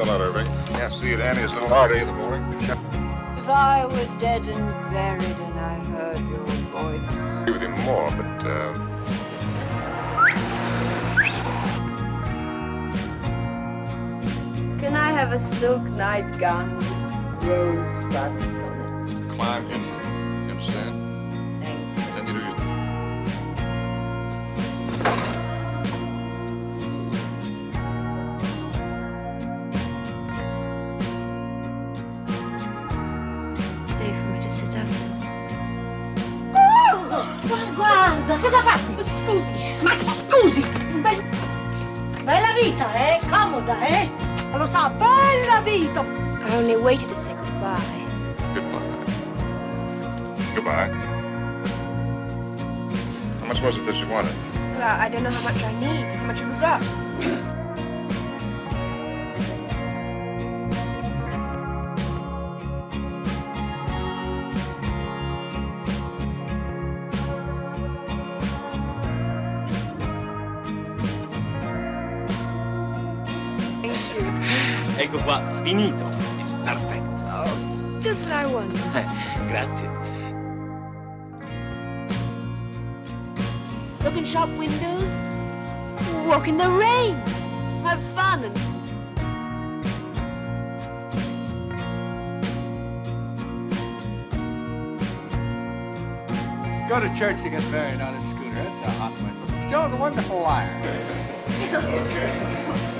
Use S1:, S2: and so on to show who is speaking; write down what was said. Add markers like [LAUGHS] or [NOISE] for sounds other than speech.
S1: a lot, Irving. Can't see it, Annie. It's a little hard in the morning.
S2: If I were dead and buried and I heard your voice.
S1: Agree with him more, but uh,
S2: Can I have a silk nightgown with rose buds on it?
S1: climb in.
S3: Cosa fai? Scusi, ma scusi! Be- bella vita, eh? Comoda, eh? Lo sa, bella vita!
S2: I only waited to say goodbye.
S1: Goodbye. Goodbye. How much was it that you wanted?
S2: Well, I don't know how much I need. How much have we got?
S4: Ecco qua, finito. It's perfect.
S2: Oh, just what I wanted. [LAUGHS]
S4: Grazie.
S2: Look in shop windows. Walk in the rain. Have fun and
S5: Go to church to get married on a scooter. That's a hot one. Joe's a wonderful liar. [LAUGHS]
S2: Yeah.